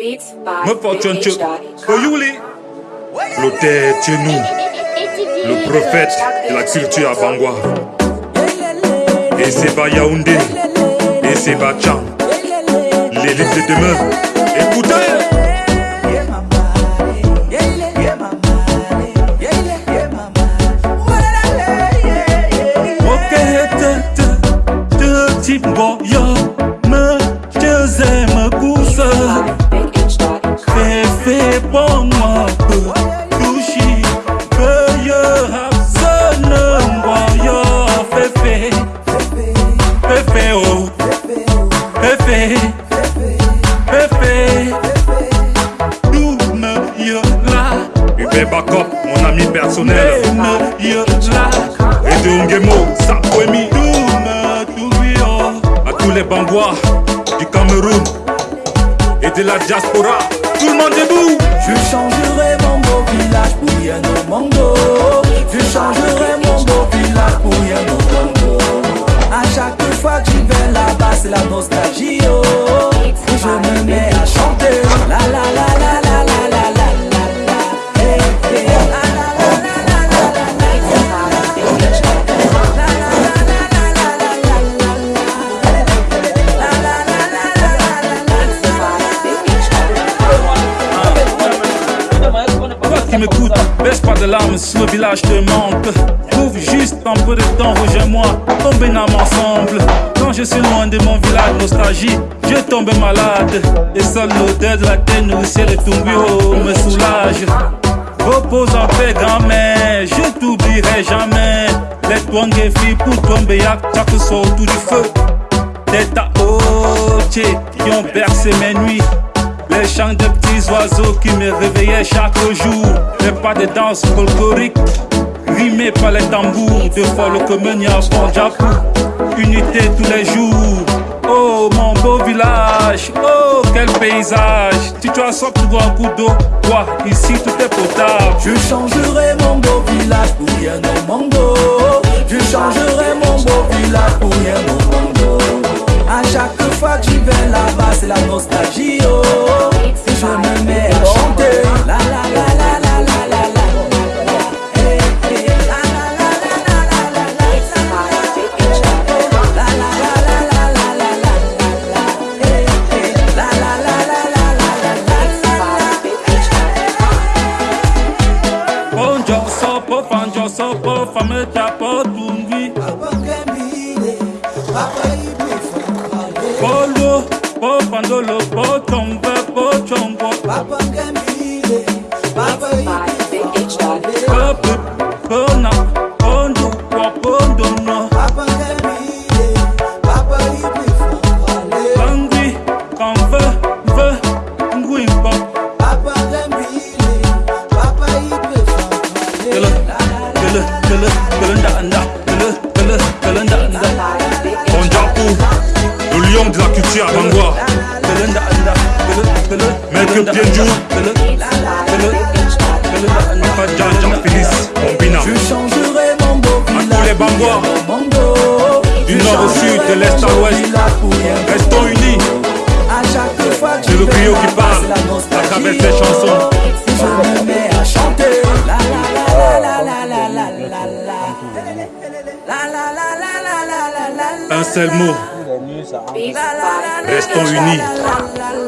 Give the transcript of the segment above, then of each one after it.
Me fortune Dog. Oyuli L'auteur Tchenou Le prophète de la culture à Bangwa. Et c'est pas Yaoundé. Et c'est pas Tchang L'élite de demain personnel À tous les Bangwa du Cameroun et de la diaspora. Tout le monde debout. Je changerai mon beau village pour rien au monde. Je changerai mon beau village pour rien au monde. À chaque fois que j'y vais là-bas, c'est la nostalgie. Oh. De larmes si le village te manque. Trouve juste un peu de temps, rejoins-moi, tombez âme ensemble. Quand je suis loin de mon village, nostalgie, je tombe malade. Et seule l'odeur de la terre nourricière de ton bureau me soulage. Repose en paix, grand-mère, je t'oublierai jamais. Les twang et pour tomber à chaque soir autour du feu. Des taots qui ont bercé mes nuits. Les chants de petits oiseaux qui me réveillaient chaque jour. Les pas de danse folklorique, rimés par les tambours de folle commune à Japon. Unité tous les jours. Oh mon beau village, oh quel paysage. Tu as soif, tu bois un coup d'eau. Quoi, ici tout est potable. Je changerai mon beau village pour rien au monde. Je changerai mon beau village pour rien au monde. À chaque fois que j'y vais là-bas, c'est la nostalgie. soko fame tapo dungi. Polo, po pandolo, po chongwe, po chongwo. Papa Félix, Bombina. Je changerai mon beau les monde. Du Je nord au sud, de l'est à l'ouest. Restons unis. À chaque fois que C'est le griot qui parle la à travers ses chansons. Je me mets à chanter. La la la la la la la la la la. La la la la la la la la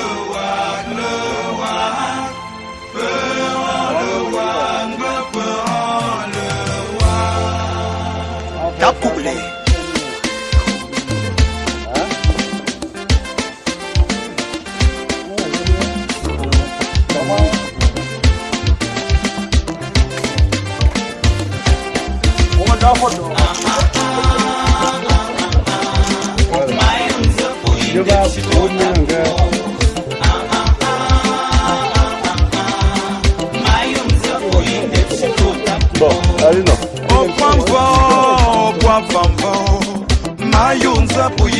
꼬불레. 여가 보는 그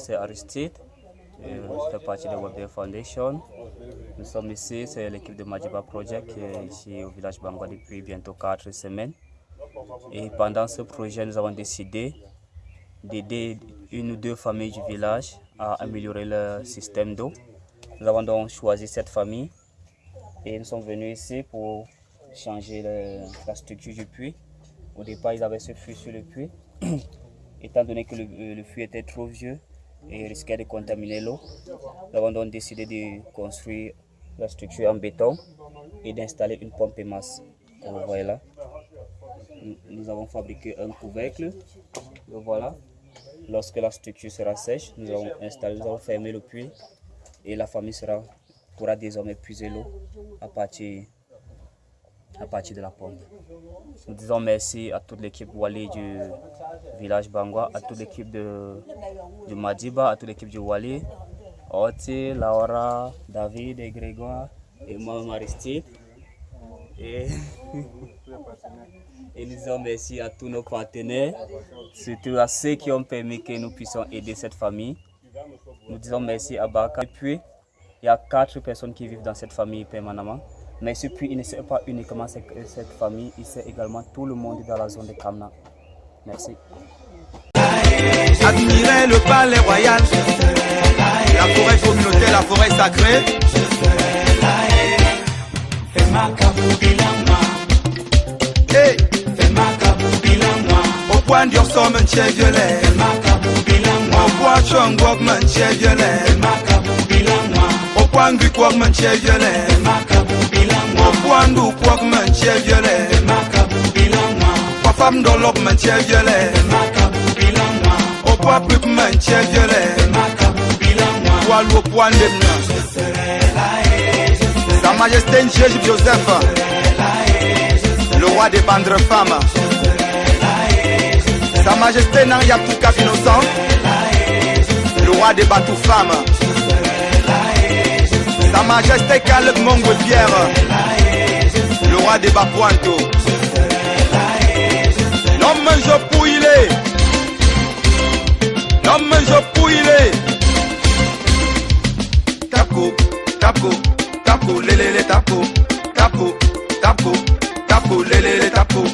c'est Aristide, je fais partie de WebDev Foundation. Nous sommes ici, c'est l'équipe de Majiba Project qui est ici au village Bangwa depuis bientôt 4 semaines. Et pendant ce projet, nous avons décidé d'aider une ou deux familles du village à améliorer leur système d'eau. Nous avons donc choisi cette famille et nous sommes venus ici pour changer la structure du puits. Au départ, ils avaient ce puits sur le puits. Étant donné que le, le puits était trop vieux et risquait de contaminer l'eau, nous avons donc décidé de construire la structure en béton et d'installer une pompe et masse. Vous voyez là. Nous- avons fabriqué un couvercle. Le voilà. Lorsque la structure sera sèche, nous allons installer, nous allons fermer le puits et la famille pourra désormais puiser l'eau à partir, à partir de la pompe. Nous disons merci à toute l'équipe Wali du village Bangwa, à toute l'équipe du Madiba, à toute l'équipe du Wali, Oti, Laura, David et Grégoire, et moi, Aristide. Et, et nous disons merci à tous nos partenaires, surtout à ceux qui ont permis que nous puissions aider cette famille. Nous disons merci à Baka. Et puis, il y a quatre personnes qui vivent dans cette famille permanemment. Mais ce puits, il ne sert pas uniquement cette, cette famille, il sert également tout le monde dans la zone de Kamna. Merci. Admirer le palais royal. La forêt communautaire, la forêt sacrée. Hey. Au point d'y somme un tchè violet Au point chong wok man tchè Mopwandu kwak manche viole Makabu bilangwa Wafam dolok manche viole Makabu bilangwa Opa pip manche viole Makabu bilangwa Walu pwandem na Sa majesté Njej Joseph Le roi des bandres femmes. Sa majesté Nang Yapouka innocent Le roi des batous femmes. Majesté Mongwe Pierre Le roi des Bapointo L'homme je pouillé L'homme je pouillé Tapo, tapo, tapo, lelele tapo, tapo, tapo, tapo, lelele tapo.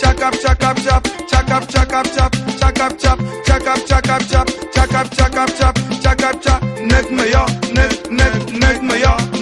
Chakap, chakap, chap, chak up, chak up, chap, chak up, chap, chak up, chak up, chap, chak up, chak up, chap, chak up, chap, nek me ya, nek, nek, nek me ya.